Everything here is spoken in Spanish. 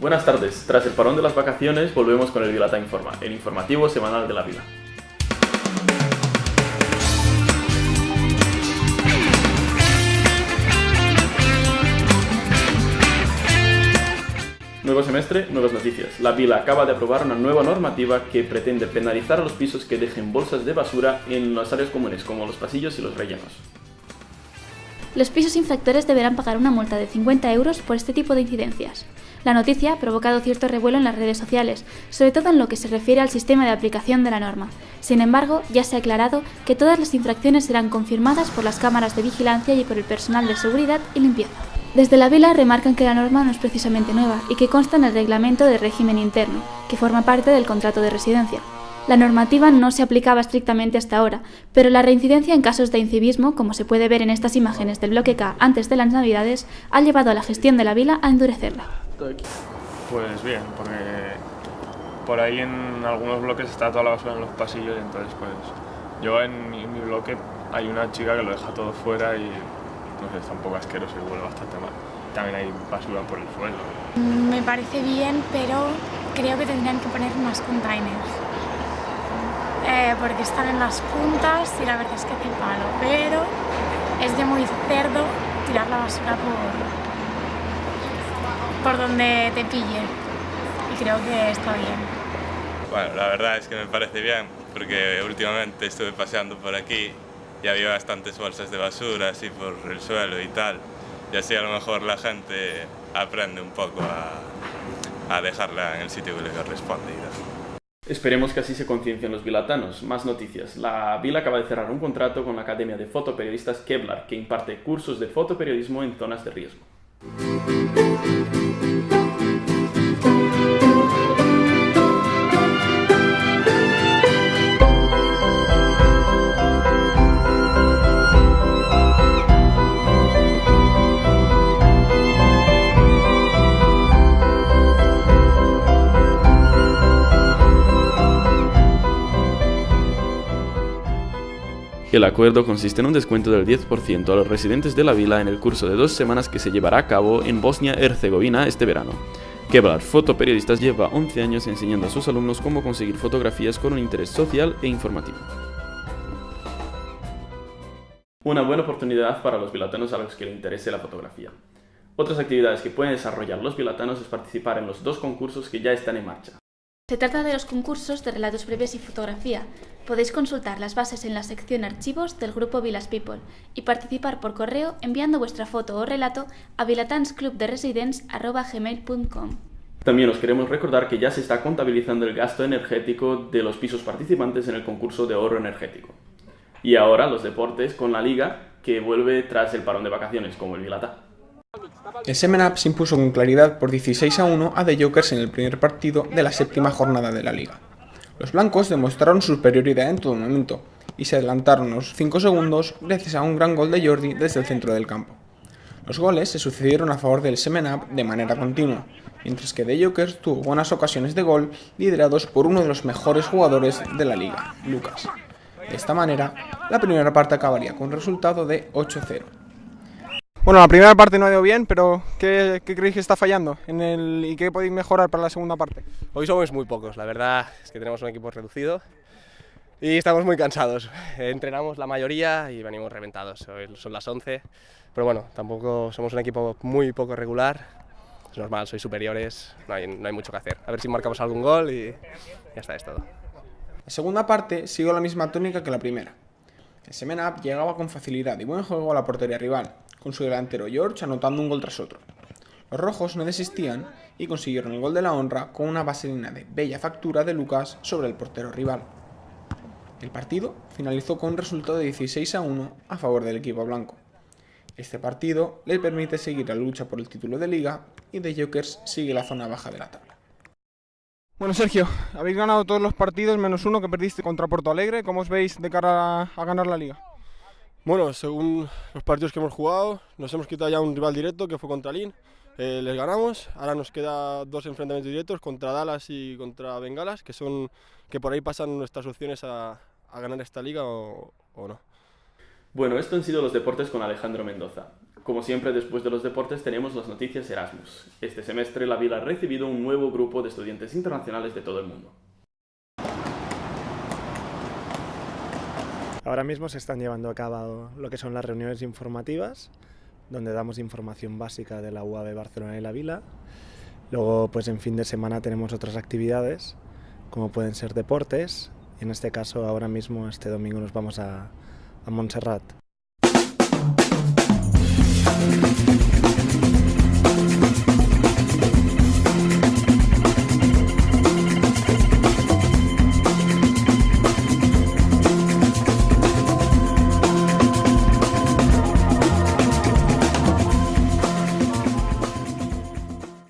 Buenas tardes, tras el parón de las vacaciones volvemos con el Vilata Informa, el informativo semanal de la Vila. Nuevo semestre, nuevas noticias. La Vila acaba de aprobar una nueva normativa que pretende penalizar a los pisos que dejen bolsas de basura en las áreas comunes, como los pasillos y los rellenos. Los pisos infractores deberán pagar una multa de 50 euros por este tipo de incidencias. La noticia ha provocado cierto revuelo en las redes sociales, sobre todo en lo que se refiere al sistema de aplicación de la norma. Sin embargo, ya se ha aclarado que todas las infracciones serán confirmadas por las cámaras de vigilancia y por el personal de seguridad y limpieza. Desde la Vila remarcan que la norma no es precisamente nueva y que consta en el reglamento de régimen interno, que forma parte del contrato de residencia. La normativa no se aplicaba estrictamente hasta ahora, pero la reincidencia en casos de incivismo, como se puede ver en estas imágenes del bloque K antes de las Navidades, ha llevado a la gestión de la Vila a endurecerla. Pues bien, porque por ahí en algunos bloques está toda la basura en los pasillos y entonces pues yo en mi, en mi bloque hay una chica que lo deja todo fuera y no sé, está un poco asqueroso y huele bastante mal. También hay basura por el suelo. Me parece bien, pero creo que tendrían que poner más containers. Eh, porque están en las puntas y la verdad es que hace palo, pero es de muy cerdo tirar la basura por, por donde te pille. Y creo que está bien. Bueno, la verdad es que me parece bien, porque últimamente estuve paseando por aquí y había bastantes bolsas de basura así por el suelo y tal. Y así a lo mejor la gente aprende un poco a, a dejarla en el sitio que le corresponde y tal. Esperemos que así se conciencien los vilatanos. Más noticias. La Vila acaba de cerrar un contrato con la Academia de Fotoperiodistas Kevlar, que imparte cursos de fotoperiodismo en zonas de riesgo. El acuerdo consiste en un descuento del 10% a los residentes de la vila en el curso de dos semanas que se llevará a cabo en Bosnia-Herzegovina este verano. Kevlar Fotoperiodistas lleva 11 años enseñando a sus alumnos cómo conseguir fotografías con un interés social e informativo. Una buena oportunidad para los vilatanos a los que les interese la fotografía. Otras actividades que pueden desarrollar los vilatanos es participar en los dos concursos que ya están en marcha. Se trata de los concursos de relatos breves y fotografía. Podéis consultar las bases en la sección Archivos del grupo Vilas People y participar por correo enviando vuestra foto o relato a vilatansclubderesidence.gmail.com También os queremos recordar que ya se está contabilizando el gasto energético de los pisos participantes en el concurso de ahorro energético. Y ahora los deportes con la liga que vuelve tras el parón de vacaciones, como el Vilata. El Semen se impuso con claridad por 16 a 1 a The Jokers en el primer partido de la séptima jornada de la liga. Los blancos demostraron superioridad en todo momento y se adelantaron los 5 segundos gracias a un gran gol de Jordi desde el centro del campo. Los goles se sucedieron a favor del Semen de manera continua, mientras que The Jokers tuvo buenas ocasiones de gol liderados por uno de los mejores jugadores de la liga, Lucas. De esta manera, la primera parte acabaría con un resultado de 8-0. Bueno, la primera parte no ha ido bien, pero ¿qué, qué creéis que está fallando en el, y qué podéis mejorar para la segunda parte? Hoy somos muy pocos, la verdad es que tenemos un equipo reducido y estamos muy cansados. Entrenamos la mayoría y venimos reventados, Hoy son las 11, pero bueno, tampoco somos un equipo muy poco regular, es normal, sois superiores, no hay, no hay mucho que hacer. A ver si marcamos algún gol y ya está, es todo. La segunda parte siguió la misma tónica que la primera. El Semen Up llegaba con facilidad y buen juego a la portería rival, con su delantero George anotando un gol tras otro. Los rojos no desistían y consiguieron el gol de la honra con una vaselina de bella factura de Lucas sobre el portero rival. El partido finalizó con un resultado de 16 a 1 a favor del equipo blanco. Este partido le permite seguir la lucha por el título de liga y The Jokers sigue la zona baja de la tabla. Bueno, Sergio, habéis ganado todos los partidos menos uno que perdiste contra Porto Alegre. ¿Cómo os veis de cara a, a ganar la liga? Bueno, según los partidos que hemos jugado, nos hemos quitado ya un rival directo que fue contra Lin. Eh, les ganamos, ahora nos queda dos enfrentamientos directos contra Dallas y contra Bengalas, que son que por ahí pasan nuestras opciones a, ganar esta liga o, o no. Bueno, esto han sido los deportes con Alejandro Mendoza. Como siempre, después de los deportes tenemos las noticias Erasmus. Este semestre la Vila ha recibido un nuevo grupo de estudiantes internacionales de todo el mundo. Ahora mismo se están llevando a cabo lo que son las reuniones informativas, donde damos información básica de la UAB Barcelona y la Vila. Luego, pues en fin de semana tenemos otras actividades, como pueden ser deportes. En este caso, ahora mismo, este domingo, nos vamos a, a Montserrat.